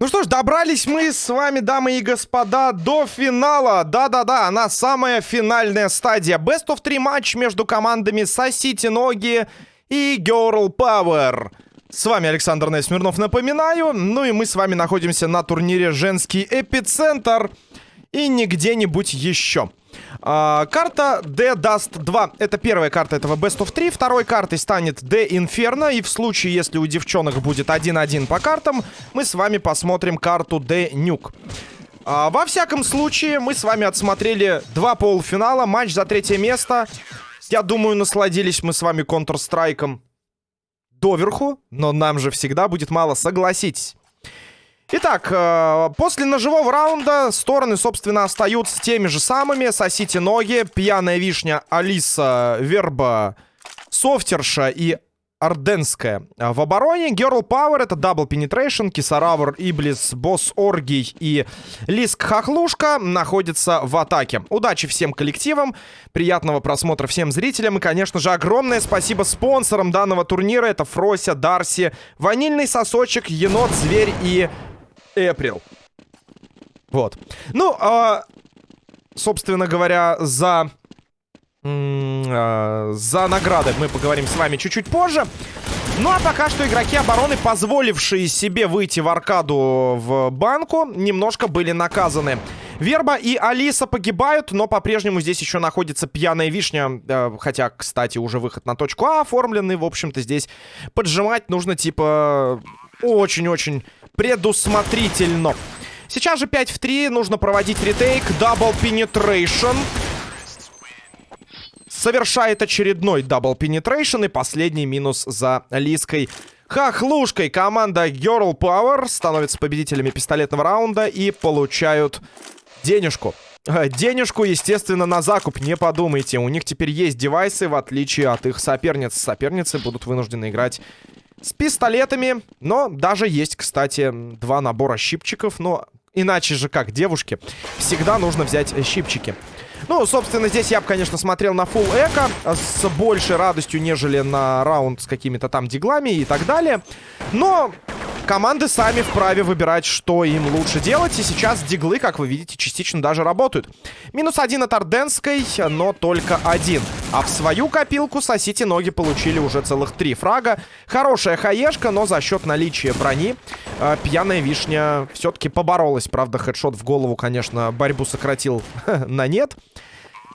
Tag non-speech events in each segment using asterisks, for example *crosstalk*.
Ну что ж, добрались мы с вами, дамы и господа, до финала. Да-да-да, она самая финальная стадия. Best of 3 матч между командами Сосите Ноги и Girl Power. С вами Александр Несмирнов, напоминаю. Ну и мы с вами находимся на турнире «Женский эпицентр» и не где-нибудь еще. А, карта D Dust 2. Это первая карта этого Best of 3. Второй картой станет D Inferno. И в случае, если у девчонок будет 1-1 по картам, мы с вами посмотрим карту D Nuke. А, во всяком случае, мы с вами отсмотрели два полуфинала. Матч за третье место. Я думаю, насладились мы с вами Counter-Strike доверху. Но нам же всегда будет мало, согласитесь. Итак, э, после ножевого раунда стороны, собственно, остаются теми же самыми. Сосите ноги, пьяная вишня, Алиса, Верба, Софтерша и Орденская. В обороне Girl Power это Double Penetration, Кисаравр, Иблис, Босс Оргий и Лиск Хохлушка находятся в атаке. Удачи всем коллективам, приятного просмотра всем зрителям и, конечно же, огромное спасибо спонсорам данного турнира. Это Фрося, Дарси, Ванильный Сосочек, Енот, Зверь и April. Вот. Ну, э, собственно говоря, за... Э, за награды мы поговорим с вами чуть-чуть позже. Ну а пока что игроки обороны, позволившие себе выйти в аркаду в банку, немножко были наказаны. Верба и Алиса погибают, но по-прежнему здесь еще находится пьяная вишня. Э, хотя, кстати, уже выход на точку А оформленный. В общем-то, здесь поджимать нужно, типа, очень-очень предусмотрительно. Сейчас же 5 в 3. Нужно проводить ретейк. Double penetration. Совершает очередной double penetration. И последний минус за Лиской. Хохлушкой команда Girl Power становится победителями пистолетного раунда и получают денежку. Э, денежку, естественно, на закуп, не подумайте. У них теперь есть девайсы, в отличие от их соперниц. Соперницы будут вынуждены играть с пистолетами. Но даже есть, кстати, два набора щипчиков. Но иначе же как, девушки, всегда нужно взять щипчики. Ну, собственно, здесь я бы, конечно, смотрел на full эко с большей радостью, нежели на раунд с какими-то там диглами и так далее. Но команды сами вправе выбирать, что им лучше делать. И сейчас диглы, как вы видите, частично даже работают. Минус один от Орденской, но только один. А в свою копилку сосите ноги получили уже целых три фрага. Хорошая хаешка, но за счет наличия брони э, пьяная вишня все-таки поборолась. Правда, хедшот в голову, конечно, борьбу сократил *laughs* на нет.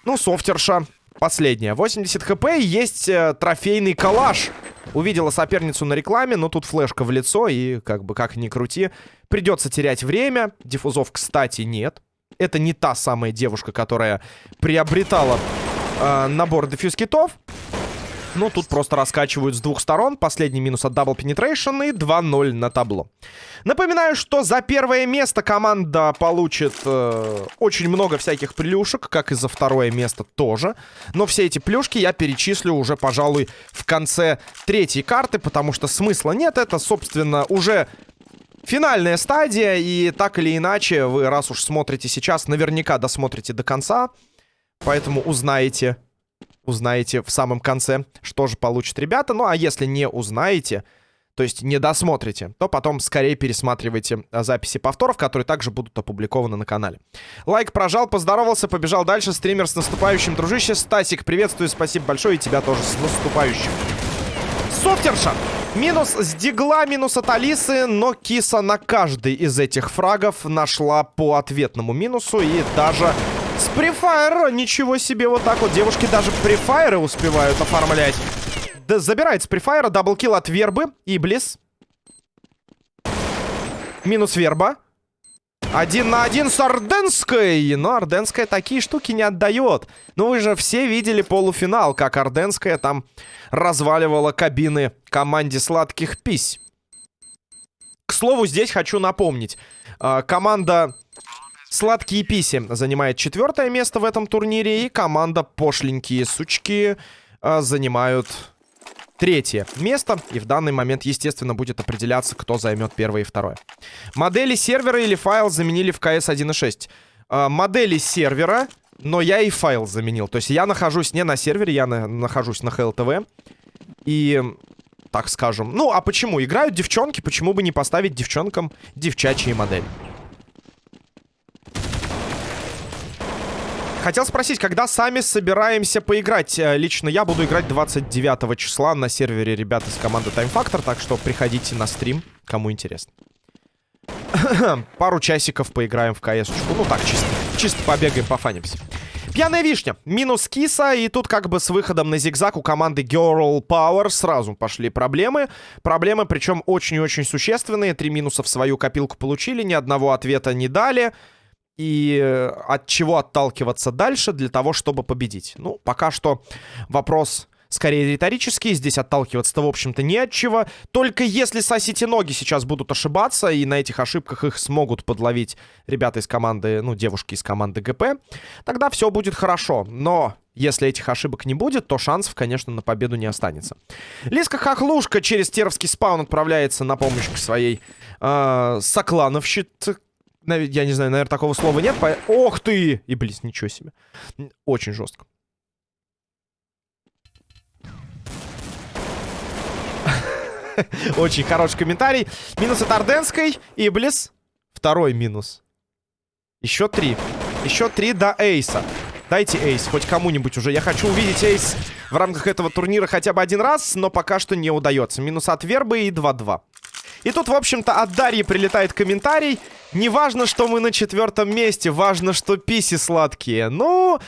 Ну, софтерша последняя. 80 хп и есть э, трофейный калаш. Увидела соперницу на рекламе, но тут флешка в лицо, и как бы как ни крути, придется терять время. Диффузов, кстати, нет. Это не та самая девушка, которая приобретала э, набор дефьюз-китов. Ну, тут просто раскачивают с двух сторон. Последний минус от Double Penetration и 2-0 на табло. Напоминаю, что за первое место команда получит э, очень много всяких плюшек, как и за второе место тоже. Но все эти плюшки я перечислю уже, пожалуй, в конце третьей карты, потому что смысла нет. Это, собственно, уже финальная стадия, и так или иначе, вы, раз уж смотрите сейчас, наверняка досмотрите до конца. Поэтому узнаете узнаете в самом конце, что же получат ребята. Ну, а если не узнаете, то есть не досмотрите, то потом скорее пересматривайте а, записи повторов, которые также будут опубликованы на канале. Лайк прожал, поздоровался, побежал дальше. Стример с наступающим, дружище. Стасик, приветствую, спасибо большое, и тебя тоже с наступающим. Софтерша! Минус с дигла, минус от Алисы, но киса на каждый из этих фрагов нашла по ответному минусу и даже с префайра, ничего себе, вот так вот. Девушки даже префайры успевают оформлять. Да, забирает с префайра, double kill от Вербы, Иблис. Минус Верба. Один на один с Орденской. Но Орденская такие штуки не отдает. Ну вы же все видели полуфинал, как Орденская там разваливала кабины команде сладких пись. К слову, здесь хочу напомнить. А, команда Сладкие писи занимает четвертое место в этом турнире. И команда Пошленькие сучки э, занимают третье место. И в данный момент, естественно, будет определяться, кто займет первое и второе. Модели сервера или файл заменили в CS 1.6. Э, модели сервера, но я и файл заменил. То есть я нахожусь не на сервере, я на нахожусь на HLTV. И так скажем. Ну, а почему? Играют девчонки, почему бы не поставить девчонкам девчачьи модели? Хотел спросить, когда сами собираемся поиграть? Э, лично я буду играть 29 числа на сервере ребят из команды Time Factor, так что приходите на стрим, кому интересно. *coughs* Пару часиков поиграем в кс -очку. Ну так, чисто, чисто побегаем, пофанимся. Пьяная вишня. Минус киса. И тут как бы с выходом на зигзаг у команды Girl Power сразу пошли проблемы. Проблемы, причем очень и очень существенные. Три минуса в свою копилку получили, ни одного ответа не дали и э, от чего отталкиваться дальше для того, чтобы победить. Ну, пока что вопрос скорее риторический. Здесь отталкиваться-то, в общем-то, не от чего. Только если сосите ноги сейчас будут ошибаться, и на этих ошибках их смогут подловить ребята из команды, ну, девушки из команды ГП, тогда все будет хорошо. Но если этих ошибок не будет, то шансов, конечно, на победу не останется. Лиска Хохлушка через Теровский спаун отправляется на помощь к своей э, соклановщице, я не знаю, наверное, такого слова нет. По... Ох ты! И, блин, ничего себе. Очень жестко. *laughs* Очень хороший комментарий. Минус от Орденской. Иблис. Второй минус. Еще три. Еще три до эйса. Дайте эйс хоть кому-нибудь уже. Я хочу увидеть эйс в рамках этого турнира хотя бы один раз, но пока что не удается. Минус от Вербы и 2-2. И тут, в общем-то, от Дарьи прилетает комментарий. Не важно, что мы на четвертом месте, важно, что писи сладкие. Ну,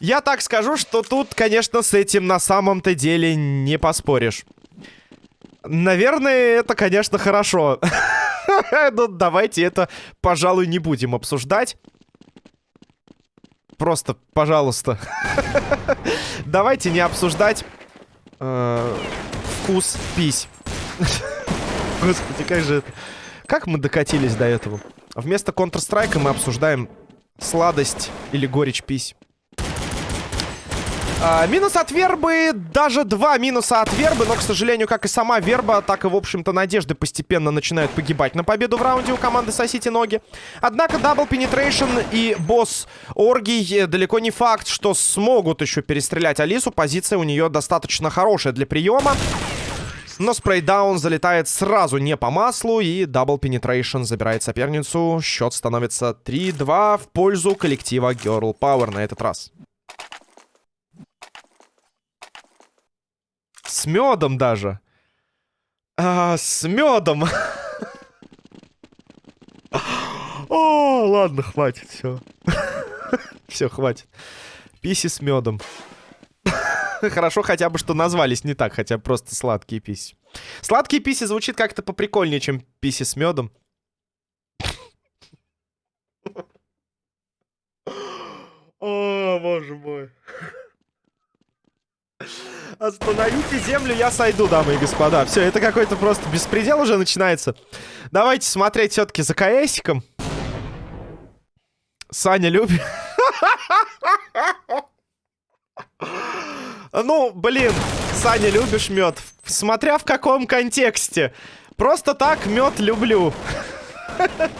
я так скажу, что тут, конечно, с этим на самом-то деле не поспоришь. Наверное, это, конечно, хорошо. *laughs* Ну, давайте это, пожалуй, не будем обсуждать. Просто, пожалуйста. *laughs* Давайте не обсуждать э, вкус пись. *laughs* Господи, как же это... Как мы докатились до этого? Вместо Counter-Strike мы обсуждаем сладость или горечь пись. А, минус от вербы, даже два минуса от вербы, но, к сожалению, как и сама верба, так и, в общем-то, надежды постепенно начинают погибать на победу в раунде у команды «Сосите ноги». Однако Double Penetration и босс Оргий далеко не факт, что смогут еще перестрелять Алису. Позиция у нее достаточно хорошая для приема. Но spray down залетает сразу не по маслу. И Double Penetration забирает соперницу. Счет становится 3-2 в пользу коллектива Girl Power на этот раз. С медом даже. А, с медом. О, ладно, хватит, все. *laughs* Все, хватит. Писи с медом. *laughs* Хорошо хотя бы, что назвались не так, хотя просто сладкие писи. Сладкие писи звучит как-то поприкольнее, чем писи с медом. О, боже мой. Остановите землю, я сойду, дамы и господа. Все, это какой-то просто беспредел уже начинается. Давайте смотреть все-таки за КСиком. Саня любит... *laughs* Ну, блин, Саня, любишь мед? Смотря в каком контексте. Просто так мед люблю. *laughs*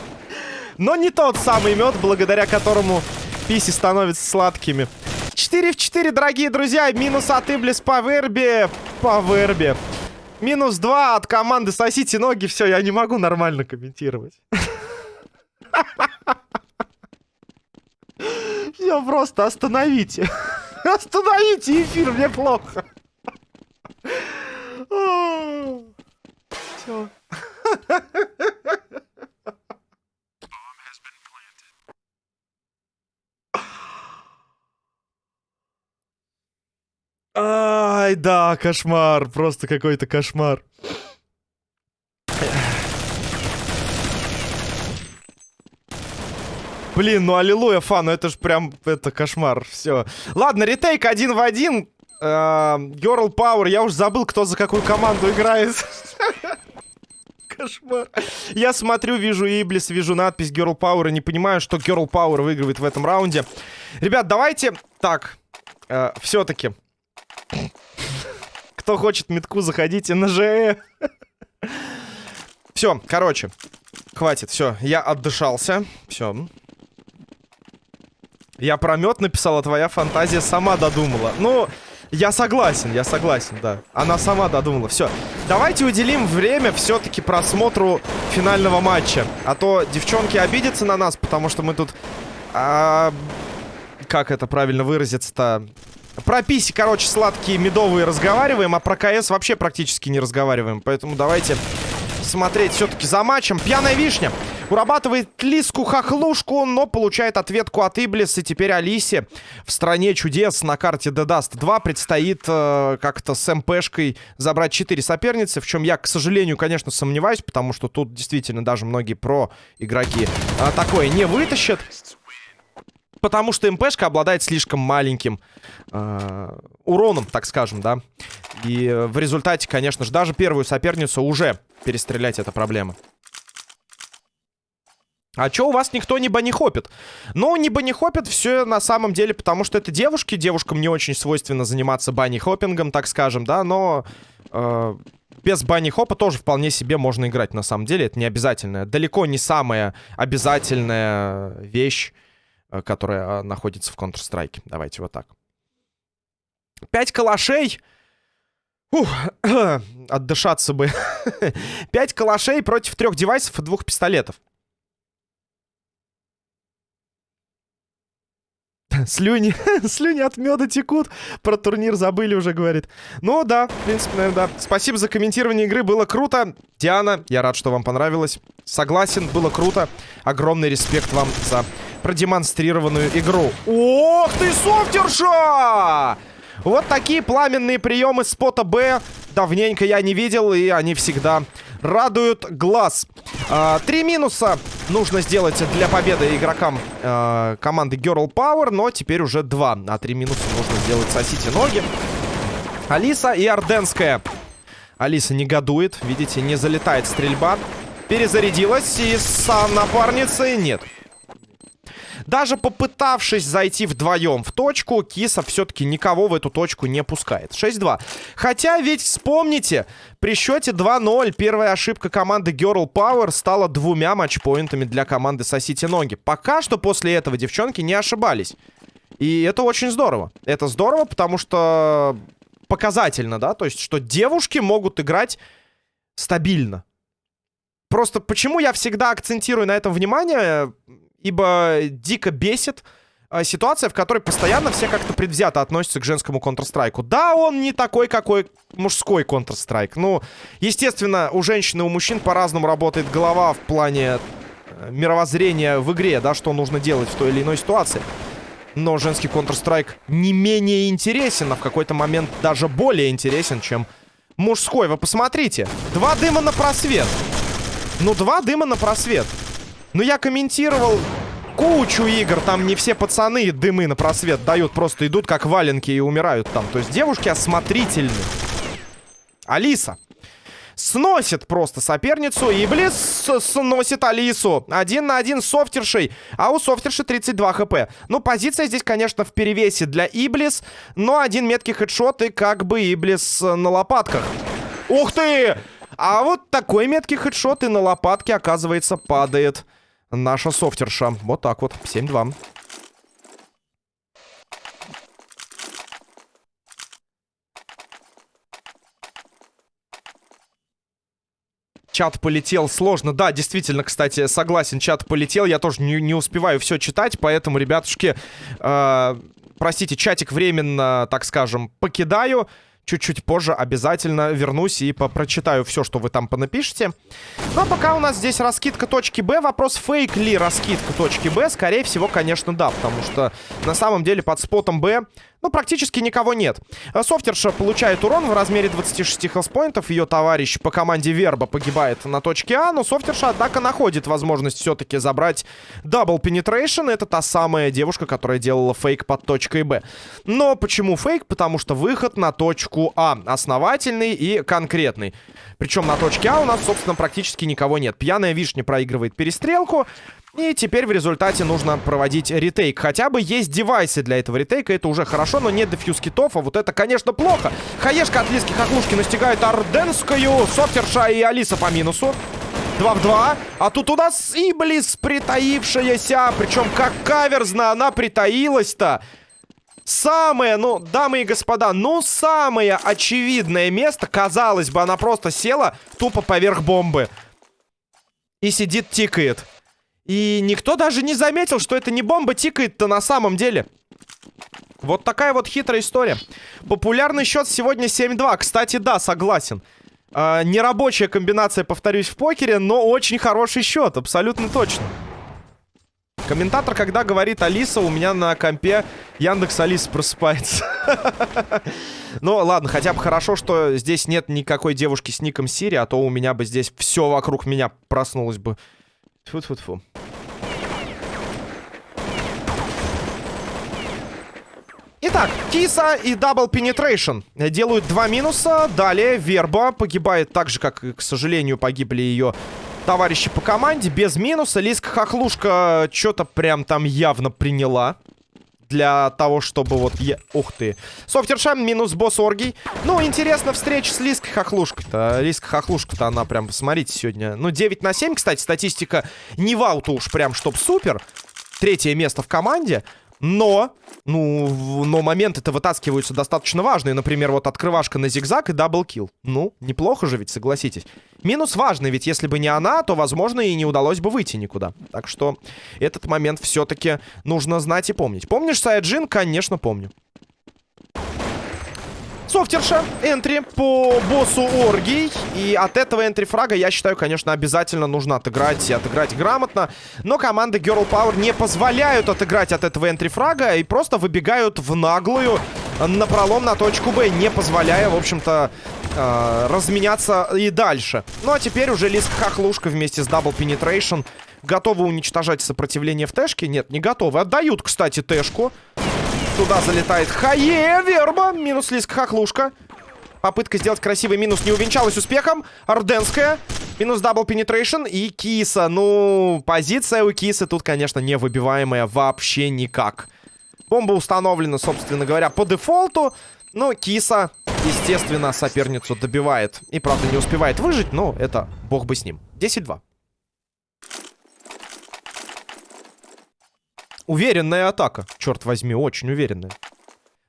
Но не тот самый мед, благодаря которому писи становятся сладкими. 4 в 4, дорогие друзья. Минус от Иблис по вербе. По вербе. Минус 2 от команды «Сосите ноги». Все, я не могу нормально комментировать. *laughs* Все, просто остановите. Остановите эфир, мне плохо. Все. Ай, да, кошмар. Просто какой-то кошмар. Блин, ну аллилуйя, фан, ну это ж прям, это кошмар, все. Ладно, ретейк один в один. Girl Power, я уж забыл, кто за какую команду играет. Кошмар. Я смотрю, вижу Иблис, вижу надпись Girl Power и не понимаю, что Girl Power выигрывает в этом раунде. Ребят, давайте так, э, все-таки. Кто хочет метку, заходите на ЖЭ. Все, короче, хватит, все, я отдышался. Все, я про мед написал, а твоя фантазия сама додумала. Ну, Я согласен, я согласен, да. Она сама додумала. Все. Давайте уделим время все-таки просмотру финального матча. А то девчонки обидятся на нас, потому что мы тут... А, как это правильно выразиться-то? Про писи, короче, сладкие, медовые разговариваем, а про КС вообще практически не разговариваем. Поэтому давайте смотреть все-таки за матчем. Пьяная вишня. Урабатывает Лиску-хохлушку, но получает ответку от Иблис. И теперь Алисе в стране чудес на карте Dust 2 предстоит э, как-то с МПшкой забрать 4 соперницы. В чем я, к сожалению, конечно, сомневаюсь, потому что тут действительно даже многие про игроки э, такое не вытащат. Потому что МПшка обладает слишком маленьким э, уроном, так скажем, да. И в результате, конечно же, даже первую соперницу уже перестрелять это проблема. А чё у вас никто не банихопит? Ну, не банихопит все на самом деле, потому что это девушки. Девушкам не очень свойственно заниматься банихопингом, так скажем, да, но... Э, без банихопа тоже вполне себе можно играть, на самом деле. Это не обязательно. Далеко не самая обязательная вещь, э, которая э, находится в Counter-Strike. Давайте вот так. Пять калашей... Ух, *coughs* отдышаться бы. *laughs* Пять калашей против трех девайсов и двух пистолетов. Слюни, *laughs* слюни от меда текут. Про турнир забыли уже, говорит. Ну да, в принципе, наверное, да. Спасибо за комментирование игры, было круто. Диана, я рад, что вам понравилось. Согласен, было круто. Огромный респект вам за продемонстрированную игру. Ох ты, софтерша! Вот такие пламенные приемы спота Б. Давненько я не видел, и они всегда радуют глаз. А, три минуса нужно сделать для победы игрокам а, команды Girl Power, но теперь уже два. А три минуса нужно сделать сосите ноги. Алиса и Орденская. Алиса негодует, видите, не залетает стрельба. Перезарядилась, и с напарницей нет. Даже попытавшись зайти вдвоем в точку, Киса все-таки никого в эту точку не пускает. 6-2. Хотя ведь вспомните, при счете 2-0 первая ошибка команды Girl Power стала двумя матчпоинтами для команды Сосите Ноги. Пока что после этого девчонки не ошибались. И это очень здорово. Это здорово, потому что показательно, да? То есть, что девушки могут играть стабильно. Просто почему я всегда акцентирую на этом внимание? Ибо дико бесит э, ситуация, в которой постоянно все как-то предвзято относятся к женскому Counter-Strike. Да, он не такой, какой мужской Counter-Strike. Ну, естественно, у женщин и у мужчин по-разному работает голова в плане э, мировоззрения в игре, да, что нужно делать в той или иной ситуации. Но женский Counter-Strike не менее интересен, а в какой-то момент даже более интересен, чем мужской. Вы посмотрите. Два дыма на просвет. Ну, два дыма на просвет. Ну, я комментировал кучу игр. Там не все пацаны дымы на просвет дают. Просто идут как валенки и умирают там. То есть девушки осмотрительны. Алиса. Сносит просто соперницу. И Близ сносит Алису. Один на один софтершей. А у софтерши 32 хп. Ну, позиция здесь, конечно, в перевесе для Иблис. Но один меткий хедшот и как бы Иблис на лопатках. Ух ты! А вот такой меткий хедшот и на лопатке, оказывается, падает наша софтерша. Вот так вот. 7-2. Чат полетел сложно. Да, действительно, кстати, согласен, чат полетел. Я тоже не, не успеваю все читать, поэтому, ребятушки, э, простите, чатик временно, так скажем, покидаю чуть-чуть позже обязательно вернусь и прочитаю все, что вы там понапишете. Но пока у нас здесь раскидка точки Б, вопрос, фейк ли раскидка точки Б, скорее всего, конечно, да, потому что на самом деле под спотом Б ну, практически никого нет. Софтерша получает урон в размере 26 хелспоинтов. Ее товарищ по команде Верба погибает на точке А. Но Софтерша, однако, находит возможность все-таки забрать Double Penetration. Это та самая девушка, которая делала фейк под точкой Б. Но почему фейк? Потому что выход на точку А основательный и конкретный. Причем на точке А у нас, собственно, практически никого нет. Пьяная вишня проигрывает перестрелку. И теперь в результате нужно проводить retake. Хотя бы есть девайсы для этого ретейка, это уже хорошо, но нет defuse китов, а вот это, конечно, плохо. Хаешка от Лиски Хохлушки настигает Орденскую, Софтерша и Алиса по минусу. 2 в 2. А тут у нас Иблис притаившаяся. Причем как каверзно она притаилась-то. Самое, ну, дамы и господа, ну, самое очевидное место, казалось бы, она просто села тупо поверх бомбы. И сидит, тикает. И никто даже не заметил, что это не бомба тикает-то на самом деле. Вот такая вот хитрая история. Популярный счет сегодня 7-2. Кстати, да, согласен. Э, нерабочая комбинация, повторюсь, в покере, но очень хороший счет, абсолютно точно. Комментатор, когда говорит Алиса, у меня на компе Яндекс Алиса просыпается. *laughs* Ну, ладно, хотя бы хорошо, что здесь нет никакой девушки с ником Сири, а то у меня бы здесь все вокруг меня проснулось бы. Тьфу-тьфу-тьфу. Итак, Киса и Double Penetration делают два минуса. Далее Верба погибает так же, как, к сожалению, погибли ее товарищи по команде. Без минуса. Лиска Хохлушка что-то прям там явно приняла. Для того, чтобы вот... Я... Ух ты. Софтершам минус босс Оргий. Ну, интересно, встреча с Лиской Хохлушкой-то. Лиска Хохлушка-то она прям, посмотрите, сегодня... Ну, 9 на 7, кстати, статистика не вау-то уж прям, чтоб супер. Третье место в команде. Но, ну, но моменты-то вытаскиваются достаточно важные. Например, вот открывашка на зигзаг и double kill. Ну, неплохо же ведь, согласитесь. Минус важный, ведь если бы не она, то, возможно, и не удалось бы выйти никуда. Так что этот момент все-таки нужно знать и помнить. Помнишь Сайджин? Конечно, помню. Софтерша, entry по боссу Оргий. И от этого entry- фрага, я считаю, конечно, обязательно нужно отыграть и отыграть грамотно. Но команды Girl Power не позволяют отыграть от этого энтри-фрага и просто выбегают в наглую на пролом на точку Б, не позволяя, в общем-то, э, разменяться и дальше. Ну а теперь уже Лиск Хохлушка вместе с Double Penetration готовы уничтожать сопротивление в тэшке. Нет, не готовы. Отдают, кстати, тэшку. Туда залетает Хае, Верба. Минус Лиск Хохлушка. Попытка сделать красивый минус не увенчалась успехом. Орденская. Минус Double Penetration. И Киса. Ну, позиция у Кисы тут, конечно, не выбиваемая вообще никак. Бомба установлена, собственно говоря, по дефолту. Но Киса, естественно, соперницу добивает. И, правда, не успевает выжить, но это бог бы с ним. 10-2. Уверенная атака. Черт возьми, очень уверенная.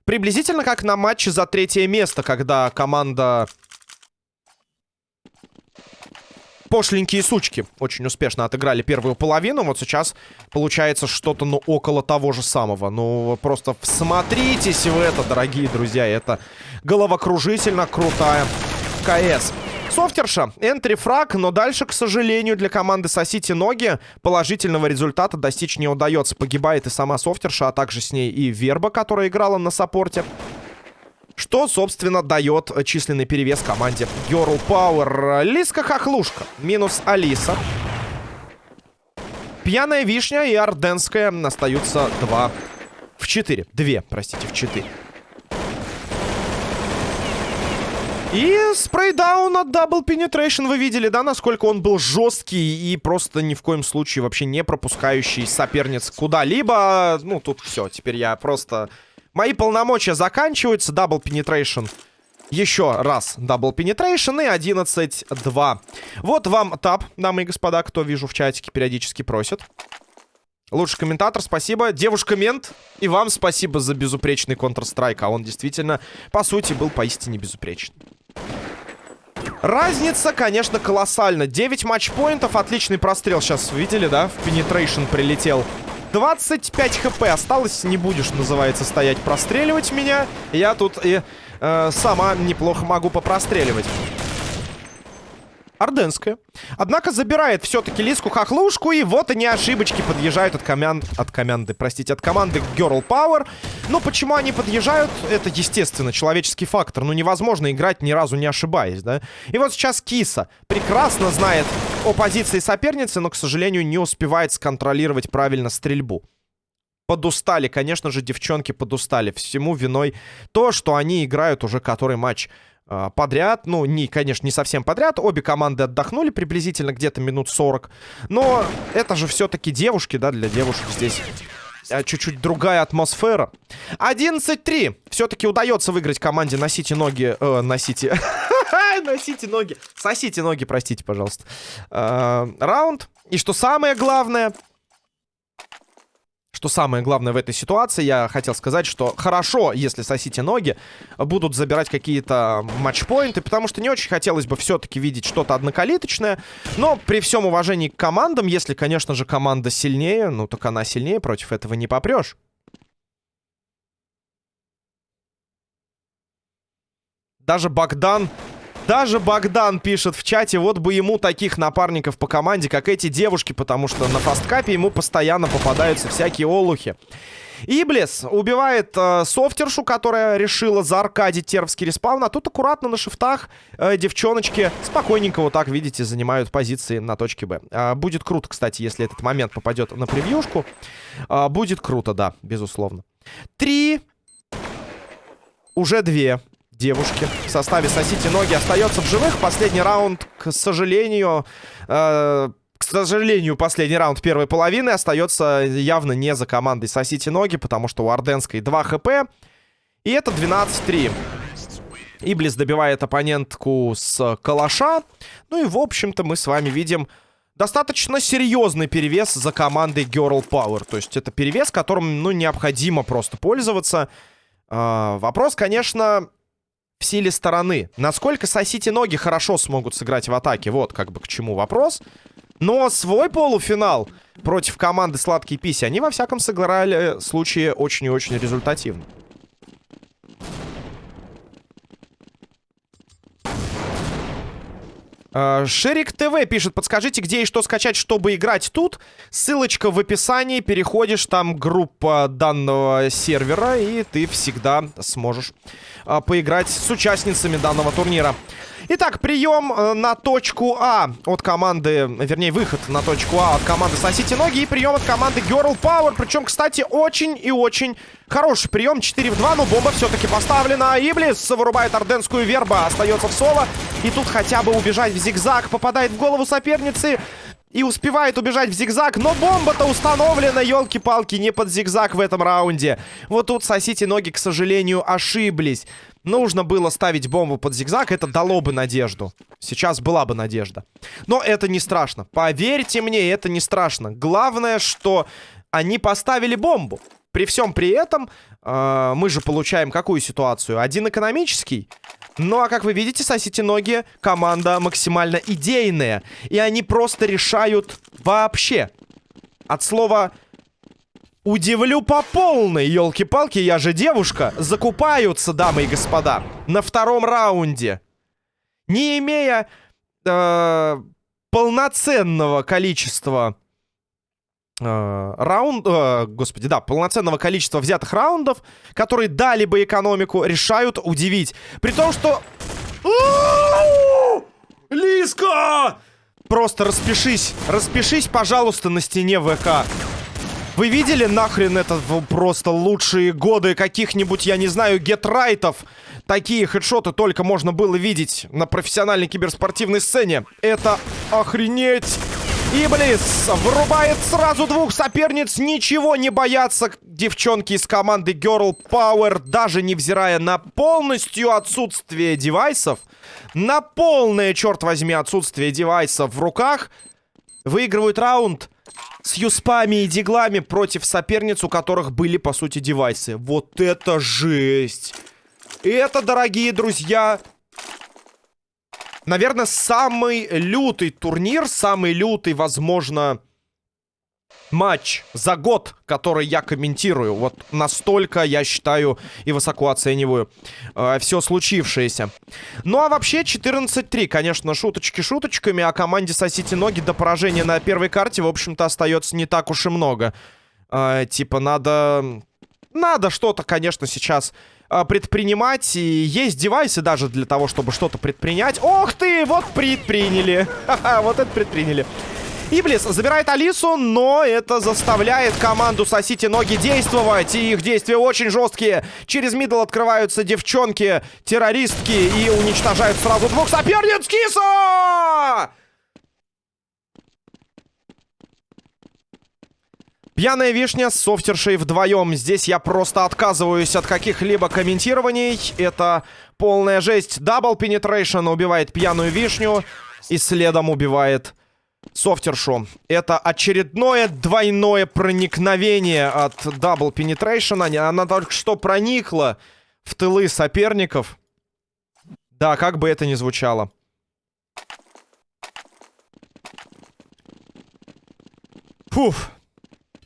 Приблизительно как на матче за третье место, когда команда... Пошленькие сучки очень успешно отыграли первую половину. Вот сейчас получается что-то, ну, около того же самого. Ну, просто всмотритесь в это, дорогие друзья. Это головокружительно крутая КС. Софтерша, энтри фраг, но дальше, к сожалению, для команды Сосити ноги положительного результата достичь не удается. Погибает и сама Софтерша, а также с ней и Верба, которая играла на саппорте. Что, собственно, дает численный перевес команде Girl Power. Лиска Хохлушка. Минус Алиса. Пьяная Вишня и Орденская остаются 2 в 4. 2, простите, в 4. И спрейдаун от Double Penetration вы видели, да, насколько он был жесткий и просто ни в коем случае вообще не пропускающий соперниц куда-либо. Ну, тут все, теперь я просто... Мои полномочия заканчиваются. Double Penetration еще раз Double Penetration и 11-2. Вот вам тап, дамы и господа, кто вижу в чатике периодически просит. Лучший комментатор, спасибо. Девушка-мент, и вам спасибо за безупречный Counter-Strike. А он действительно, по сути, был поистине безупречный. Разница, конечно, колоссальна. 9 матчпоинтов, отличный прострел сейчас видели, да? В Penetration прилетел. 25 хп осталось, не будешь, называется, стоять простреливать меня. Я тут и э, сама неплохо могу попростреливать. Орденская. Однако забирает все-таки Лиску Хохлушку. И вот они ошибочки подъезжают от, команд... от команды, простите, от команды Girl Power. Но почему они подъезжают? Это, естественно, человеческий фактор. Ну, невозможно играть ни разу не ошибаясь, да? И вот сейчас Киса прекрасно знает о позиции соперницы, но, к сожалению, не успевает сконтролировать правильно стрельбу подустали. Конечно же, девчонки подустали. Всему виной то, что они играют уже который матч подряд. Ну, не, конечно, не совсем подряд. Обе команды отдохнули приблизительно где-то минут 40. Но это же все-таки девушки, да, для девушек здесь а, чуть-чуть другая атмосфера. 11-3. Все-таки удается выиграть команде «Носите ноги». Э, «Носите». *laughs* «Носите ноги». «Сосите ноги», простите, пожалуйста. Э, раунд. И что самое главное... что самое главное в этой ситуации, я хотел сказать, что хорошо, если сосите ноги, будут забирать какие-то матчпоинты, потому что не очень хотелось бы все-таки видеть что-то однокалиточное. Но при всем уважении к командам, если, конечно же, команда сильнее, ну так она сильнее, против этого не попрешь. Даже Богдан даже Богдан пишет в чате, вот бы ему таких напарников по команде, как эти девушки, потому что на фасткапе ему постоянно попадаются всякие олухи. Иблис убивает э, софтершу, которая решила зааркадить тервский респаун. А тут аккуратно на шифтах э, девчоночки спокойненько вот так, видите, занимают позиции на точке Б. Э, будет круто, кстати, если этот момент попадет на превьюшку. Э, будет круто, да, безусловно. Три. Уже две девушки в составе «Сосите ноги» остается в живых. Последний раунд, к сожалению... Э, к сожалению, последний раунд первой половины остается явно не за командой «Сосите ноги», потому что у Орденской 2 хп. И это 12-3. Иблис добивает оппонентку с калаша. Ну и, в общем-то, мы с вами видим достаточно серьезный перевес за командой Girl Power. То есть это перевес, которым, ну, необходимо просто пользоваться. Э, вопрос, конечно, в силе стороны. Насколько сосите ноги хорошо смогут сыграть в атаке, вот как бы к чему вопрос. Но свой полуфинал против команды Сладкие Писи, они во всяком сыграли случае очень и очень результативно. Шерик ТВ пишет, подскажите, где и что скачать, чтобы играть тут. Ссылочка в описании, переходишь, там группа данного сервера, и ты всегда сможешь а, поиграть с участницами данного турнира. Итак, прием э, на точку А от команды, вернее, выход на точку А от команды «Сосите ноги» и прием от команды Girl Power. Причем, кстати, очень и очень хороший прием. 4 в 2, но бомба все-таки поставлена. Иблис вырубает орденскую верба, остается в соло. И тут хотя бы убежать в зигзаг. Попадает в голову соперницы и успевает убежать в зигзаг. Но бомба-то установлена, елки-палки, не под зигзаг в этом раунде. Вот тут сосите ноги, к сожалению, ошиблись. Нужно было ставить бомбу под зигзаг, это дало бы надежду. Сейчас была бы надежда. Но это не страшно. Поверьте мне, это не страшно. Главное, что они поставили бомбу. При всем при этом э, мы же получаем какую ситуацию? Один экономический. Ну, а как вы видите, сосите ноги, команда максимально идейная. И они просто решают вообще. От слова «удивлю по полной», елки-палки, я же девушка. Закупаются, дамы и господа, на втором раунде. Не имея э, полноценного количества э, раунд, э, господи, да, полноценного количества взятых раундов, которые дали бы экономику, решают удивить. При том, что... Лиска! Просто распишись, распишись, пожалуйста, на стене ВК. Вы видели нахрен это просто лучшие годы каких-нибудь, я не знаю, гетрайтов? Такие хедшоты только можно было видеть на профессиональной киберспортивной сцене. Это охренеть! Иблис вырубает сразу двух соперниц. Ничего не боятся девчонки из команды Girl Power, даже невзирая на полностью отсутствие девайсов. На полное, черт возьми, отсутствие девайсов в руках. Выигрывают раунд с юспами и диглами против соперниц, у которых были, по сути, девайсы. Вот это жесть! Это, дорогие друзья, наверное, самый лютый турнир, самый лютый, возможно, матч за год, который я комментирую. Вот настолько, я считаю, и высоко оцениваю э, все случившееся. Ну, а вообще 14-3, конечно, шуточки шуточками, а команде сосите ноги до поражения на первой карте, в общем-то, остается не так уж и много. Э, типа, надо... Надо что-то, конечно, сейчас а, предпринимать. И есть девайсы даже для того, чтобы что-то предпринять. Ох ты, вот предприняли. *laughs* вот это предприняли. Иблис забирает Алису, но это заставляет команду сосите ноги действовать. И их действия очень жесткие. Через мидл открываются девчонки, террористки и уничтожают сразу двух соперниц. Киса! Пьяная вишня с софтершей вдвоем. Здесь я просто отказываюсь от каких-либо комментирований. Это полная жесть. Double Penetration убивает пьяную вишню. И следом убивает Софтершу. Это очередное двойное проникновение от Double Penetration. Она только что проникла в тылы соперников. Да, как бы это ни звучало. Фуф.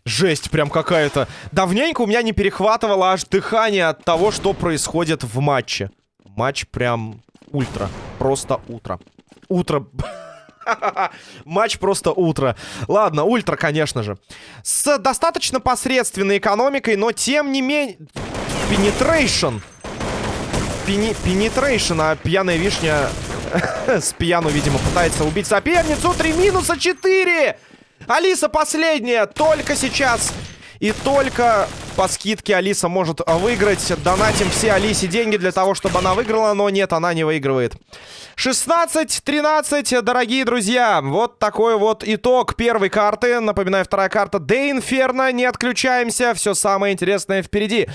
Жесть прям какая-то. Давненько у меня не перехватывало аж дыхание от того, что происходит в матче. Матч прям ультра. Просто утро. Утро. *laughs* *laughs* Матч просто утро. Ладно, ультра, конечно же. С достаточно посредственной экономикой, но тем не менее... Пенетрейшн. Пенетрейшн, а пьяная вишня *laughs* с пьяну, видимо, пытается убить соперницу. Три минуса, четыре! Алиса последняя, только сейчас и только по скидке Алиса может выиграть. Донатим все Алисе деньги для того, чтобы она выиграла, но нет, она не выигрывает. 16-13, дорогие друзья. Вот такой вот итог первой карты. Напоминаю, вторая карта Де Инферно. Не отключаемся, все самое интересное впереди.